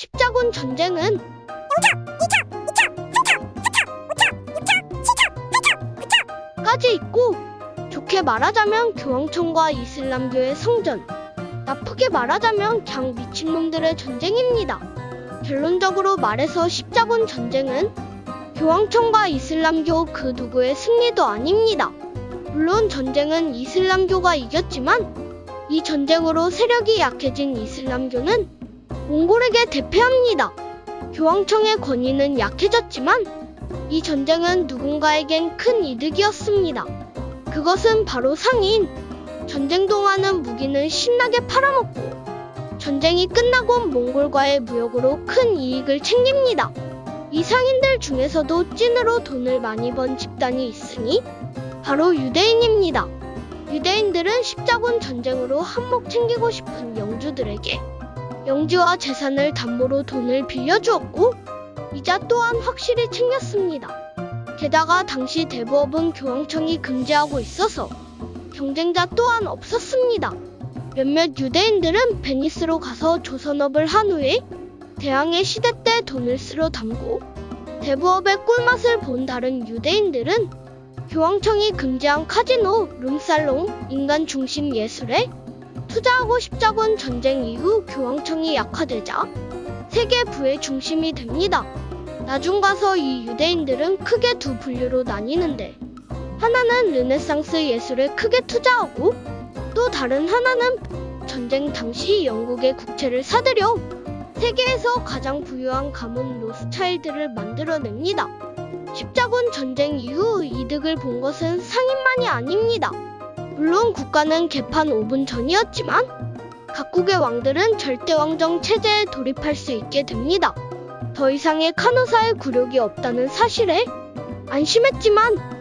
십자군 전쟁은 까지 있고 좋게 말하자면 교황청과 이슬람교의 성전 나쁘게 말하자면 그냥 미친놈들의 전쟁입니다. 결론적으로 말해서 십자군 전쟁은 교황청과 이슬람교 그 누구의 승리도 아닙니다. 물론 전쟁은 이슬람교가 이겼지만 이 전쟁으로 세력이 약해진 이슬람교는 몽골에게 대패합니다. 교황청의 권위는 약해졌지만 이 전쟁은 누군가에겐 큰 이득이었습니다. 그것은 바로 상인. 전쟁 동안은 무기는 신나게 팔아먹고 전쟁이 끝나고 몽골과의 무역으로 큰 이익을 챙깁니다. 이 상인들 중에서도 찐으로 돈을 많이 번 집단이 있으니 바로 유대인입니다. 유대인들은 십자군 전쟁으로 한몫 챙기고 싶은 영주들에게 영지와 재산을 담보로 돈을 빌려주었고 이자 또한 확실히 챙겼습니다. 게다가 당시 대부업은 교황청이 금지하고 있어서 경쟁자 또한 없었습니다. 몇몇 유대인들은 베니스로 가서 조선업을 한 후에 대항해 시대 때 돈을 쓸어 담고 대부업의 꿀맛을 본 다른 유대인들은 교황청이 금지한 카지노, 룸살롱, 인간 중심 예술에 투자하고 십자군 전쟁 이후 교황청이 약화되자 세계 부의 중심이 됩니다. 나중 가서 이 유대인들은 크게 두 분류로 나뉘는데 하나는 르네상스 예술에 크게 투자하고 또 다른 하나는 전쟁 당시 영국의 국채를 사들여 세계에서 가장 부유한 가문 로스차일드를 만들어냅니다. 십자군 전쟁 이후 이득을 본 것은 상인만이 아닙니다. 물론 국가는 개판 5분 전이었지만 각국의 왕들은 절대왕정 체제에 돌입할 수 있게 됩니다. 더 이상의 카누사의 굴욕이 없다는 사실에 안심했지만